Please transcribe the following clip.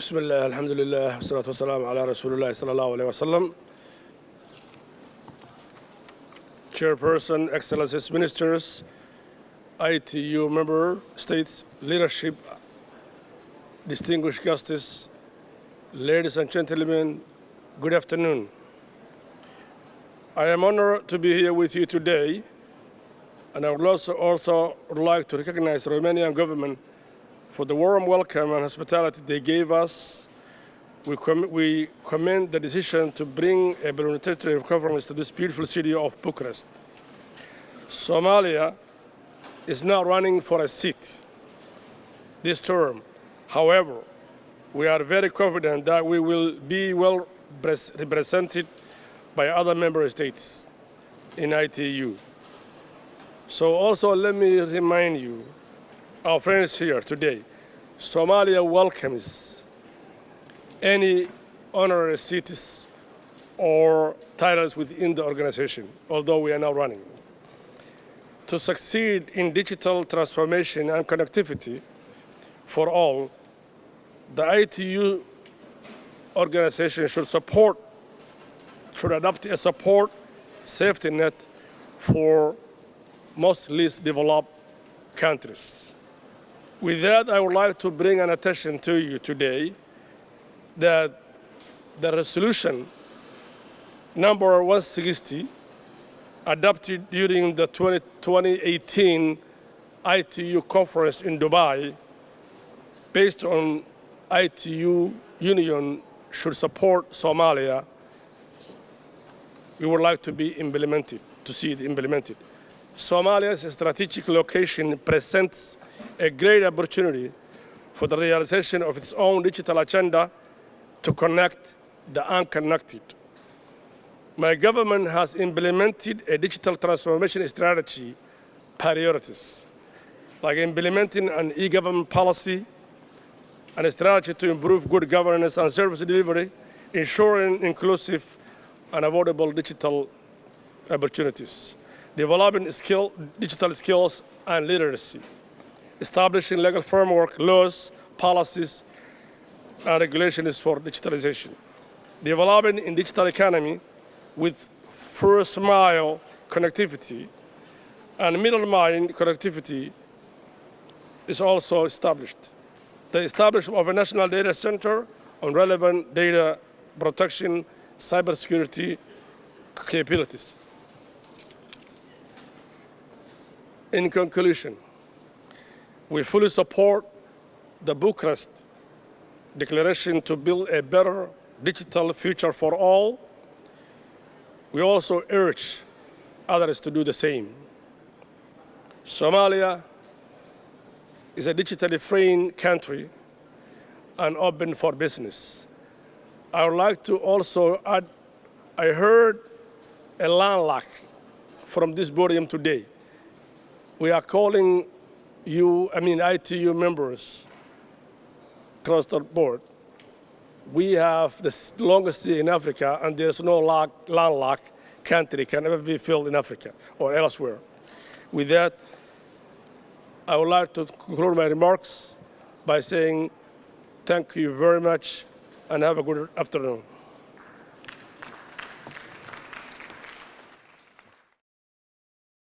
بسم الله الحمد لله والصلاة والسلام على رسول الله صلى الله عليه وسلم. Chairperson, Excellencies, Ministers, ITU member states, leadership, distinguished guests, ladies and gentlemen, good afternoon. I am honored to be here with you today, and I would also, also would like to recognize the Romanian government for the warm welcome and hospitality they gave us. We, com we commend the decision to bring a parliamentary conference to this beautiful city of Bucharest. Somalia is now running for a seat this term. However, we are very confident that we will be well represented by other member states in ITU. So also let me remind you, our friends here today, Somalia welcomes any honorary seats or titles within the organization, although we are now running. To succeed in digital transformation and connectivity for all, the ITU organization should support, should adopt a support safety net for most least developed countries. With that, I would like to bring an attention to you today that the resolution number 160 adopted during the 20, 2018 ITU conference in Dubai based on ITU union should support Somalia, we would like to be implemented, to see it implemented. Somalia's strategic location presents a great opportunity for the realization of its own digital agenda to connect the unconnected. My government has implemented a digital transformation strategy priorities, like implementing an e-government policy and a strategy to improve good governance and service delivery, ensuring inclusive and affordable digital opportunities, developing skill, digital skills and literacy, establishing legal framework, laws, policies, and regulations for digitalization, developing in digital economy with first mile connectivity and middle mile connectivity is also established. The establishment of a national data center on relevant data protection, cybersecurity capabilities. In conclusion, we fully support the Bucharest Declaration to build a better digital future for all. We also urge others to do the same. Somalia is a digitally free country and open for business. I would like to also add, I heard a landlock from this podium today. We are calling you, I mean ITU members across the board. We have the longest sea in Africa and there's no landlocked country can ever be filled in Africa or elsewhere. With that, I would like to conclude my remarks by saying thank you very much and have a good afternoon.